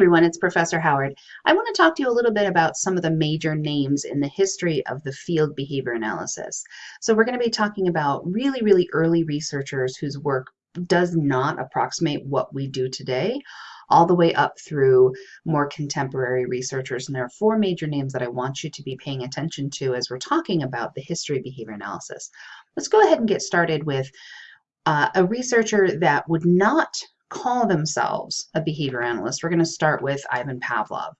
everyone, it's Professor Howard. I want to talk to you a little bit about some of the major names in the history of the field behavior analysis. So we're going to be talking about really, really early researchers whose work does not approximate what we do today, all the way up through more contemporary researchers. And there are four major names that I want you to be paying attention to as we're talking about the history of behavior analysis. Let's go ahead and get started with uh, a researcher that would not call themselves a behavior analyst. We're going to start with Ivan Pavlov.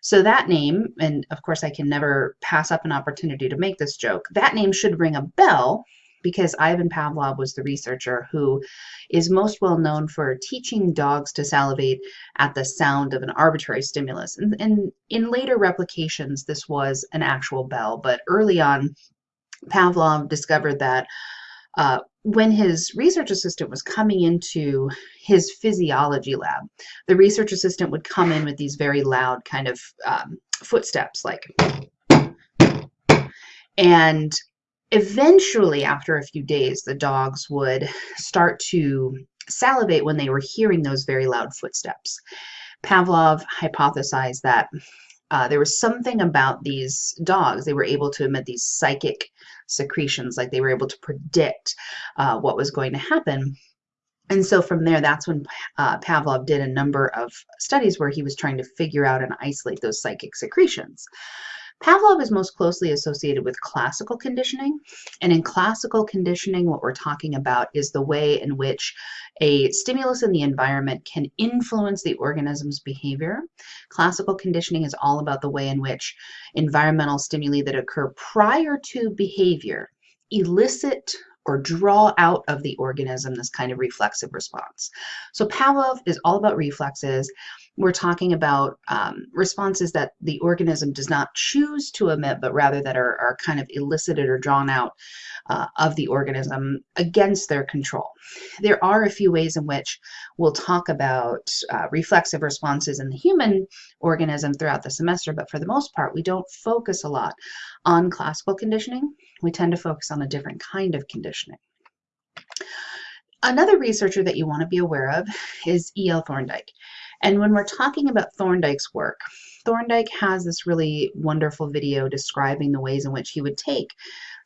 So that name, and of course I can never pass up an opportunity to make this joke, that name should ring a bell because Ivan Pavlov was the researcher who is most well known for teaching dogs to salivate at the sound of an arbitrary stimulus. And, and in later replications, this was an actual bell, but early on, Pavlov discovered that uh, when his research assistant was coming into his physiology lab, the research assistant would come in with these very loud kind of um, footsteps, like, and eventually, after a few days, the dogs would start to salivate when they were hearing those very loud footsteps. Pavlov hypothesized that uh, there was something about these dogs. They were able to emit these psychic secretions, like they were able to predict uh, what was going to happen. And so from there, that's when uh, Pavlov did a number of studies where he was trying to figure out and isolate those psychic secretions. Pavlov is most closely associated with classical conditioning. And in classical conditioning, what we're talking about is the way in which a stimulus in the environment can influence the organism's behavior. Classical conditioning is all about the way in which environmental stimuli that occur prior to behavior elicit or draw out of the organism this kind of reflexive response. So Pavlov is all about reflexes we're talking about um, responses that the organism does not choose to emit, but rather that are, are kind of elicited or drawn out uh, of the organism against their control. There are a few ways in which we'll talk about uh, reflexive responses in the human organism throughout the semester, but for the most part, we don't focus a lot on classical conditioning. We tend to focus on a different kind of conditioning. Another researcher that you want to be aware of is E.L. Thorndike. And when we're talking about Thorndike's work, Thorndike has this really wonderful video describing the ways in which he would take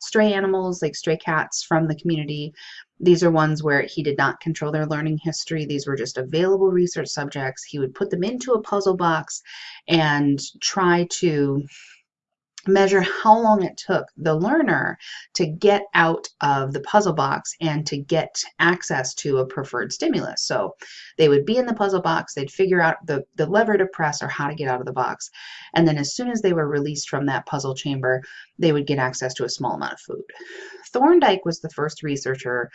stray animals like stray cats from the community. These are ones where he did not control their learning history. These were just available research subjects. He would put them into a puzzle box and try to measure how long it took the learner to get out of the puzzle box and to get access to a preferred stimulus. So they would be in the puzzle box, they'd figure out the, the lever to press or how to get out of the box. And then as soon as they were released from that puzzle chamber, they would get access to a small amount of food. Thorndike was the first researcher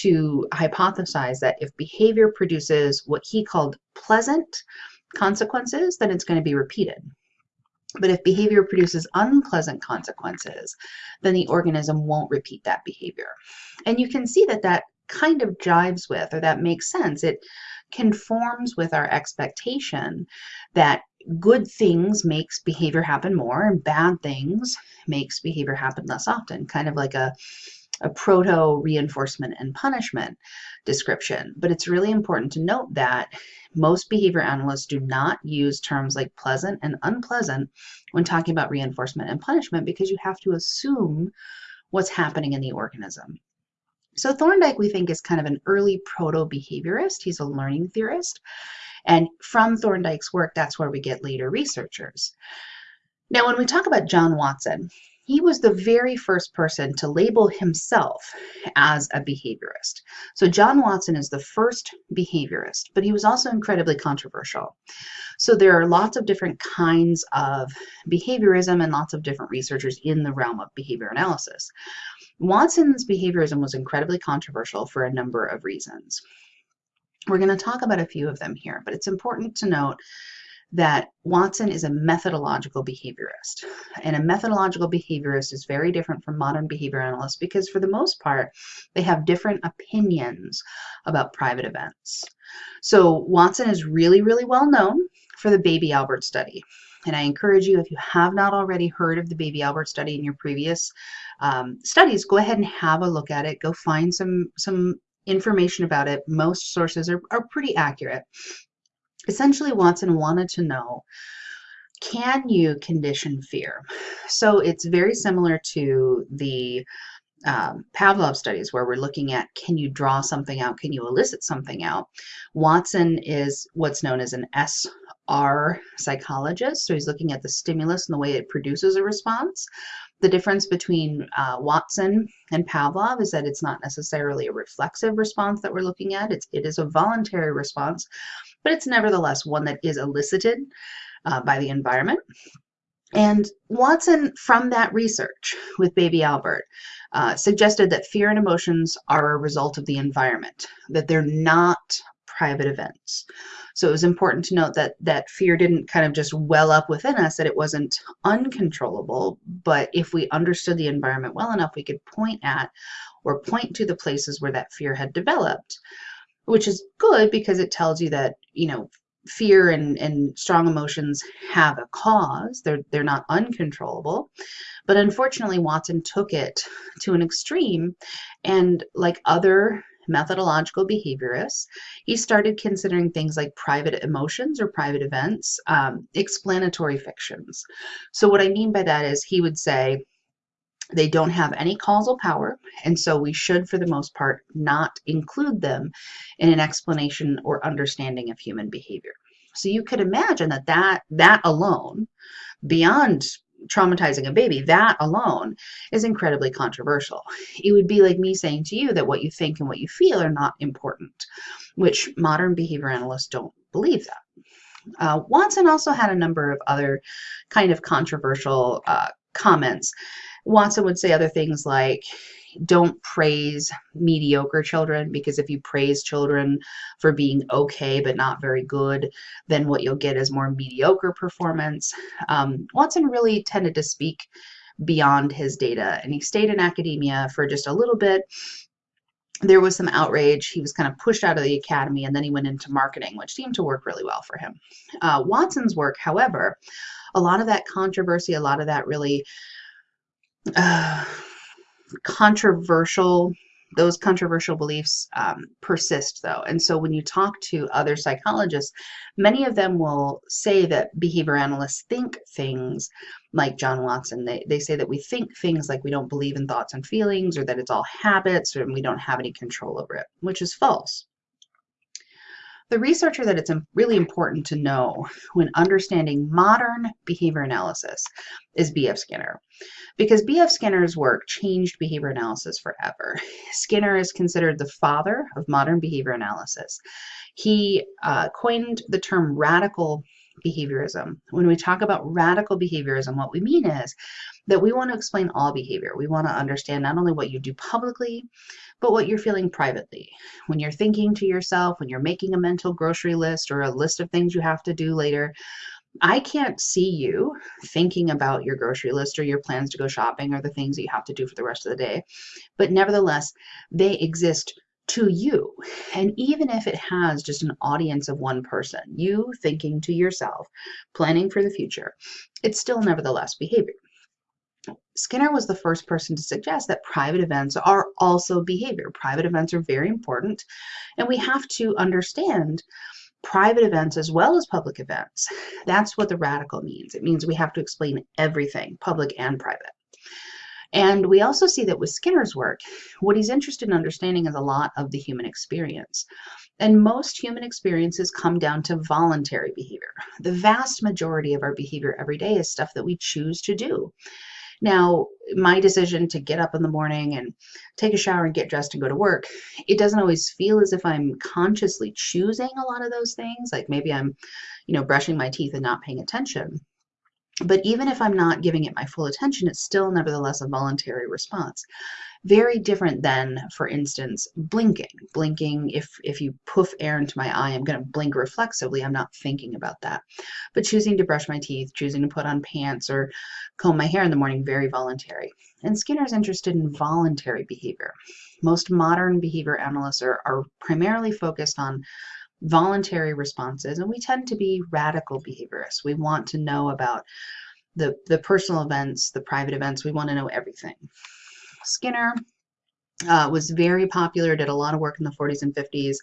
to hypothesize that if behavior produces what he called pleasant consequences, then it's going to be repeated. But if behavior produces unpleasant consequences, then the organism won't repeat that behavior. And you can see that that kind of jives with, or that makes sense. It conforms with our expectation that good things makes behavior happen more and bad things makes behavior happen less often, kind of like a a proto reinforcement and punishment description. But it's really important to note that most behavior analysts do not use terms like pleasant and unpleasant when talking about reinforcement and punishment because you have to assume what's happening in the organism. So Thorndike, we think, is kind of an early proto-behaviorist. He's a learning theorist. And from Thorndike's work, that's where we get later researchers. Now, when we talk about John Watson, he was the very first person to label himself as a behaviorist. So John Watson is the first behaviorist, but he was also incredibly controversial. So there are lots of different kinds of behaviorism and lots of different researchers in the realm of behavior analysis. Watson's behaviorism was incredibly controversial for a number of reasons. We're going to talk about a few of them here, but it's important to note that Watson is a methodological behaviorist. And a methodological behaviorist is very different from modern behavior analysts because, for the most part, they have different opinions about private events. So, Watson is really, really well known for the Baby Albert study. And I encourage you, if you have not already heard of the Baby Albert study in your previous um, studies, go ahead and have a look at it. Go find some, some information about it. Most sources are, are pretty accurate. Essentially, Watson wanted to know can you condition fear? So it's very similar to the um, Pavlov studies where we're looking at can you draw something out, can you elicit something out. Watson is what's known as an SR psychologist, so he's looking at the stimulus and the way it produces a response. The difference between uh, Watson and Pavlov is that it's not necessarily a reflexive response that we're looking at. It's, it is a voluntary response, but it's nevertheless one that is elicited uh, by the environment. And Watson, from that research with baby Albert, uh, suggested that fear and emotions are a result of the environment, that they're not private events. So it was important to note that that fear didn't kind of just well up within us, that it wasn't uncontrollable, but if we understood the environment well enough, we could point at or point to the places where that fear had developed, which is good because it tells you that, you know, fear and, and strong emotions have a cause. They're they're not uncontrollable. But unfortunately, Watson took it to an extreme and like other methodological behaviorists, he started considering things like private emotions or private events, um, explanatory fictions. So what I mean by that is he would say, they don't have any causal power, and so we should, for the most part, not include them in an explanation or understanding of human behavior. So you could imagine that that, that alone, beyond traumatizing a baby, that alone is incredibly controversial. It would be like me saying to you that what you think and what you feel are not important, which modern behavior analysts don't believe that. Uh, Watson also had a number of other kind of controversial uh, comments. Watson would say other things like, don't praise mediocre children because if you praise children for being okay but not very good, then what you'll get is more mediocre performance. Um, Watson really tended to speak beyond his data and he stayed in academia for just a little bit there was some outrage. He was kind of pushed out of the academy and then he went into marketing, which seemed to work really well for him. Uh, Watson's work, however, a lot of that controversy, a lot of that really uh, controversial those controversial beliefs um, persist though. And so when you talk to other psychologists many of them will say that behavior analysts think things like john watson. They, they say that we think things like we don't believe in thoughts and feelings or that it's all habits or we don't have any control over it which is false the researcher that it's really important to know when understanding modern behavior analysis is B.F. Skinner. Because B.F. Skinner's work changed behavior analysis forever. Skinner is considered the father of modern behavior analysis. He uh, coined the term radical behaviorism. When we talk about radical behaviorism, what we mean is that we want to explain all behavior. We want to understand not only what you do publicly, but what you're feeling privately. When you're thinking to yourself, when you're making a mental grocery list or a list of things you have to do later, I can't see you thinking about your grocery list or your plans to go shopping or the things that you have to do for the rest of the day. But nevertheless, they exist to you. And even if it has just an audience of one person, you thinking to yourself, planning for the future, it's still nevertheless behavior. Skinner was the first person to suggest that private events are also behavior. Private events are very important, and we have to understand private events as well as public events. That's what the radical means. It means we have to explain everything, public and private. And we also see that with Skinner's work, what he's interested in understanding is a lot of the human experience. And most human experiences come down to voluntary behavior. The vast majority of our behavior every day is stuff that we choose to do. Now, my decision to get up in the morning and take a shower and get dressed and go to work, it doesn't always feel as if I'm consciously choosing a lot of those things. Like maybe I'm, you know, brushing my teeth and not paying attention. But even if I'm not giving it my full attention, it's still nevertheless a voluntary response. Very different than, for instance, blinking. Blinking, if, if you poof air into my eye, I'm going to blink reflexively. I'm not thinking about that. But choosing to brush my teeth, choosing to put on pants or comb my hair in the morning, very voluntary. And Skinner's interested in voluntary behavior. Most modern behavior analysts are, are primarily focused on voluntary responses, and we tend to be radical behaviorists. We want to know about the, the personal events, the private events, we want to know everything. Skinner uh, was very popular, did a lot of work in the 40s and 50s,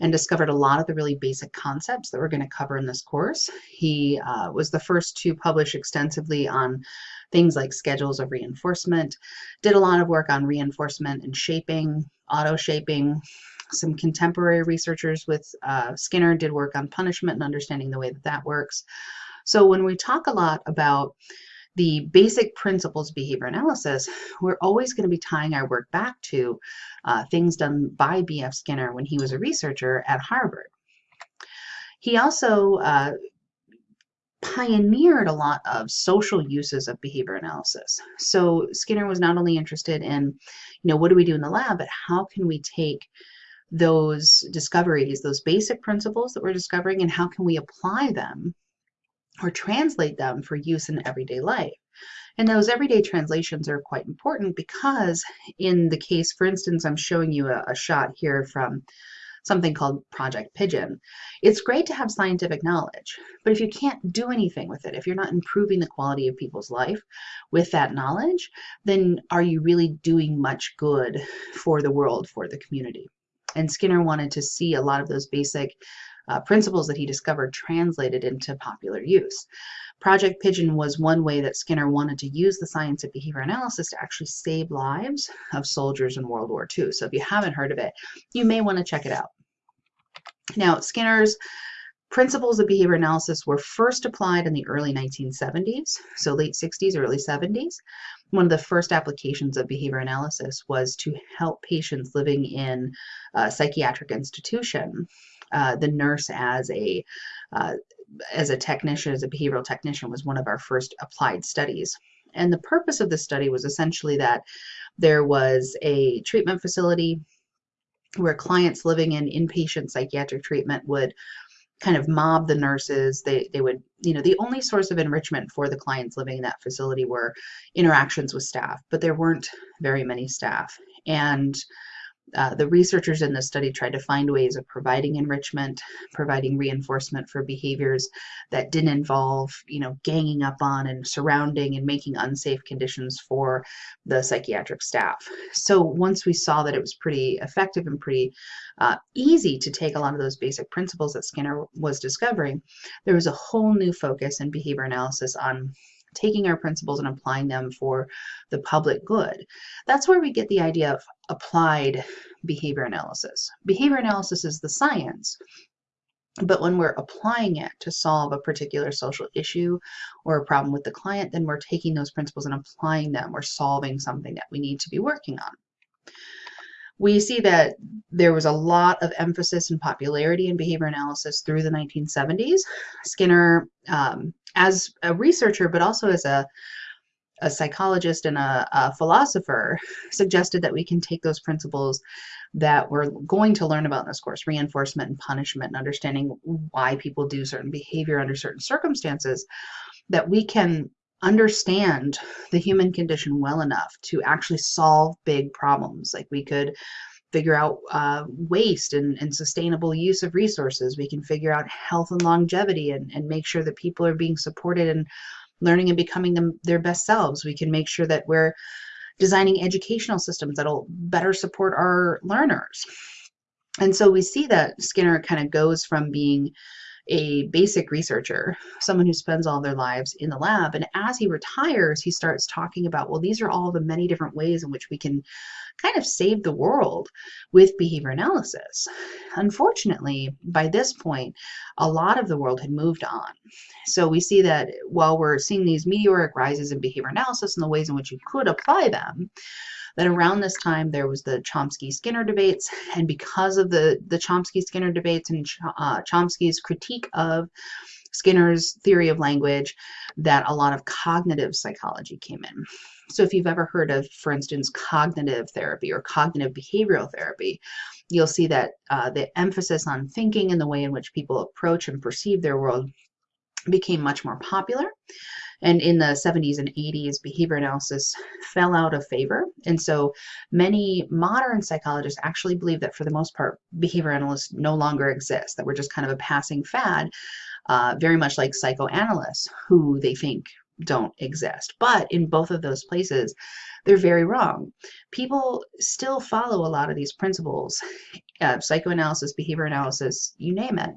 and discovered a lot of the really basic concepts that we're going to cover in this course. He uh, was the first to publish extensively on things like schedules of reinforcement, did a lot of work on reinforcement and shaping, auto shaping. Some contemporary researchers with uh, Skinner did work on punishment and understanding the way that that works. So when we talk a lot about the basic principles of behavior analysis, we're always going to be tying our work back to uh, things done by B.F. Skinner when he was a researcher at Harvard. He also uh, pioneered a lot of social uses of behavior analysis. So Skinner was not only interested in, you know, what do we do in the lab, but how can we take those discoveries, those basic principles that we're discovering, and how can we apply them or translate them for use in everyday life. And those everyday translations are quite important because in the case, for instance, I'm showing you a, a shot here from something called Project Pigeon. It's great to have scientific knowledge, but if you can't do anything with it, if you're not improving the quality of people's life with that knowledge, then are you really doing much good for the world, for the community? And Skinner wanted to see a lot of those basic uh, principles that he discovered translated into popular use. Project Pigeon was one way that Skinner wanted to use the science of behavior analysis to actually save lives of soldiers in World War II. So if you haven't heard of it, you may want to check it out. Now, Skinner's principles of behavior analysis were first applied in the early 1970s, so late 60s, early 70s. One of the first applications of behavior analysis was to help patients living in a psychiatric institution uh, the nurse as a uh, as a technician, as a behavioral technician, was one of our first applied studies. And the purpose of the study was essentially that there was a treatment facility where clients living in inpatient psychiatric treatment would kind of mob the nurses. They, they would, you know, the only source of enrichment for the clients living in that facility were interactions with staff, but there weren't very many staff. And uh, the researchers in this study tried to find ways of providing enrichment, providing reinforcement for behaviors that didn't involve, you know, ganging up on and surrounding and making unsafe conditions for the psychiatric staff. So once we saw that it was pretty effective and pretty uh, easy to take a lot of those basic principles that Skinner was discovering, there was a whole new focus in behavior analysis on taking our principles and applying them for the public good. That's where we get the idea of applied behavior analysis. Behavior analysis is the science, but when we're applying it to solve a particular social issue or a problem with the client, then we're taking those principles and applying them or solving something that we need to be working on. We see that there was a lot of emphasis and popularity in behavior analysis through the 1970s. Skinner um, as a researcher, but also as a, a psychologist and a, a philosopher, suggested that we can take those principles that we're going to learn about in this course, reinforcement and punishment, and understanding why people do certain behavior under certain circumstances, that we can understand the human condition well enough to actually solve big problems. Like we could figure out uh, waste and, and sustainable use of resources. We can figure out health and longevity and, and make sure that people are being supported and learning and becoming them, their best selves. We can make sure that we're designing educational systems that'll better support our learners. And so we see that Skinner kind of goes from being a basic researcher, someone who spends all their lives in the lab. And as he retires, he starts talking about, well, these are all the many different ways in which we can kind of save the world with behavior analysis. Unfortunately, by this point, a lot of the world had moved on. So we see that while we're seeing these meteoric rises in behavior analysis and the ways in which you could apply them, that around this time there was the Chomsky-Skinner debates, and because of the, the Chomsky-Skinner debates and uh, Chomsky's critique of Skinner's theory of language, that a lot of cognitive psychology came in. So if you've ever heard of, for instance, cognitive therapy or cognitive behavioral therapy, you'll see that uh, the emphasis on thinking and the way in which people approach and perceive their world became much more popular. And in the 70s and 80s, behavior analysis fell out of favor. And so many modern psychologists actually believe that for the most part, behavior analysts no longer exist, that we're just kind of a passing fad, uh, very much like psychoanalysts, who they think don't exist. But in both of those places, they're very wrong. People still follow a lot of these principles uh, psychoanalysis, behavior analysis, you name it.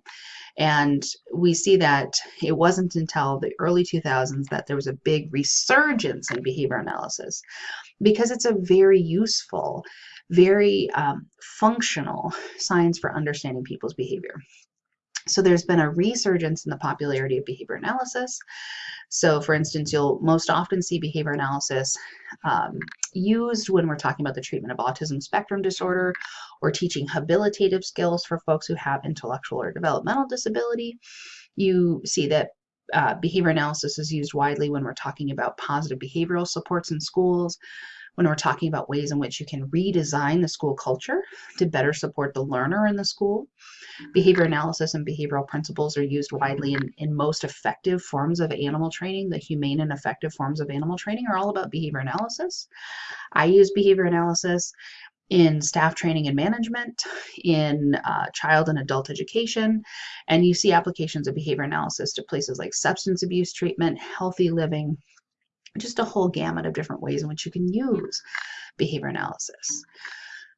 And we see that it wasn't until the early 2000s that there was a big resurgence in behavior analysis because it's a very useful, very um, functional science for understanding people's behavior. So there's been a resurgence in the popularity of behavior analysis. So for instance, you'll most often see behavior analysis um, used when we're talking about the treatment of autism spectrum disorder or teaching habilitative skills for folks who have intellectual or developmental disability. You see that uh, behavior analysis is used widely when we're talking about positive behavioral supports in schools, when we're talking about ways in which you can redesign the school culture to better support the learner in the school. Behavior analysis and behavioral principles are used widely in, in most effective forms of animal training. The humane and effective forms of animal training are all about behavior analysis. I use behavior analysis in staff training and management, in uh, child and adult education, and you see applications of behavior analysis to places like substance abuse treatment, healthy living, just a whole gamut of different ways in which you can use behavior analysis.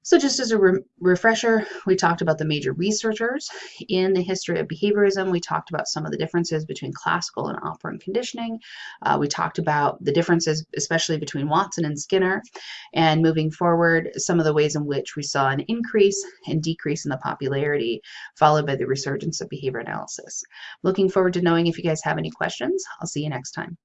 So just as a re refresher, we talked about the major researchers in the history of behaviorism. We talked about some of the differences between classical and operant conditioning. Uh, we talked about the differences, especially between Watson and Skinner. And moving forward, some of the ways in which we saw an increase and decrease in the popularity, followed by the resurgence of behavior analysis. Looking forward to knowing if you guys have any questions. I'll see you next time.